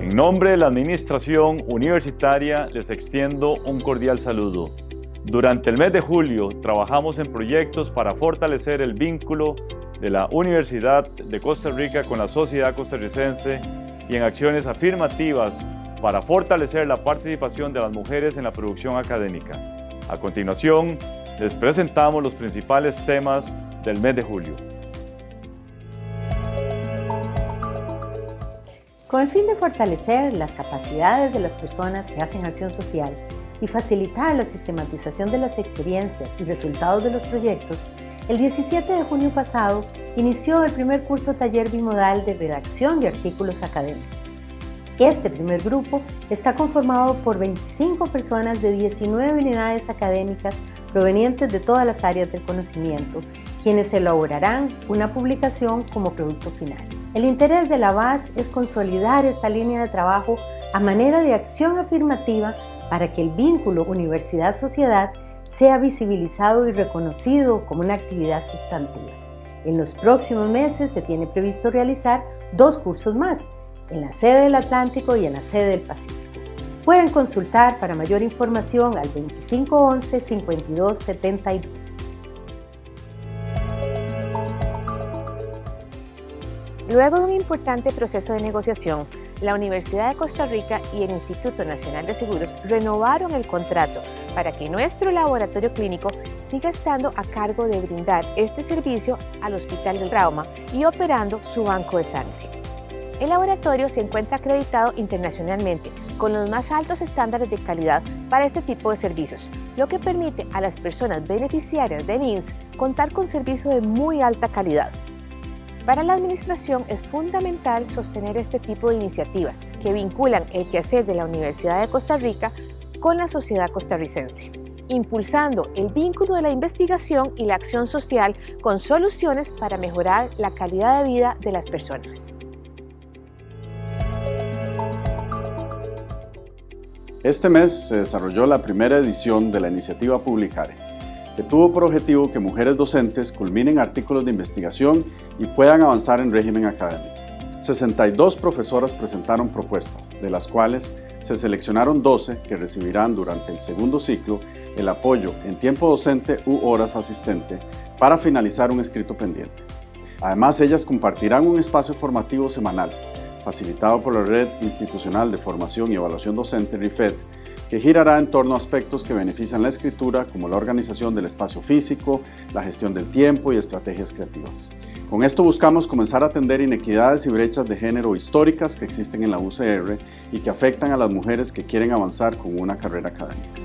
En nombre de la Administración Universitaria les extiendo un cordial saludo. Durante el mes de julio trabajamos en proyectos para fortalecer el vínculo de la Universidad de Costa Rica con la sociedad costarricense y en acciones afirmativas para fortalecer la participación de las mujeres en la producción académica. A continuación, les presentamos los principales temas del mes de julio. Con el fin de fortalecer las capacidades de las personas que hacen acción social y facilitar la sistematización de las experiencias y resultados de los proyectos, el 17 de junio pasado inició el primer curso taller bimodal de redacción de artículos académicos. Este primer grupo está conformado por 25 personas de 19 unidades académicas provenientes de todas las áreas del conocimiento, quienes elaborarán una publicación como producto final. El interés de la BAS es consolidar esta línea de trabajo a manera de acción afirmativa para que el vínculo universidad-sociedad sea visibilizado y reconocido como una actividad sustantiva. En los próximos meses se tiene previsto realizar dos cursos más, en la sede del Atlántico y en la sede del Pacífico. Pueden consultar para mayor información al 2511-5272. Luego de un importante proceso de negociación, la Universidad de Costa Rica y el Instituto Nacional de Seguros renovaron el contrato para que nuestro laboratorio clínico siga estando a cargo de brindar este servicio al Hospital del Trauma y operando su banco de sangre. El laboratorio se encuentra acreditado internacionalmente con los más altos estándares de calidad para este tipo de servicios, lo que permite a las personas beneficiarias del INS contar con servicios de muy alta calidad. Para la Administración es fundamental sostener este tipo de iniciativas que vinculan el quehacer de la Universidad de Costa Rica con la sociedad costarricense, impulsando el vínculo de la investigación y la acción social con soluciones para mejorar la calidad de vida de las personas. Este mes se desarrolló la primera edición de la iniciativa Publicare, que tuvo por objetivo que mujeres docentes culminen artículos de investigación y puedan avanzar en régimen académico. 62 profesoras presentaron propuestas, de las cuales se seleccionaron 12 que recibirán durante el segundo ciclo el apoyo en tiempo docente u horas asistente para finalizar un escrito pendiente. Además, ellas compartirán un espacio formativo semanal facilitado por la Red Institucional de Formación y Evaluación Docente RIFED, que girará en torno a aspectos que benefician la escritura, como la organización del espacio físico, la gestión del tiempo y estrategias creativas. Con esto buscamos comenzar a atender inequidades y brechas de género históricas que existen en la UCR y que afectan a las mujeres que quieren avanzar con una carrera académica.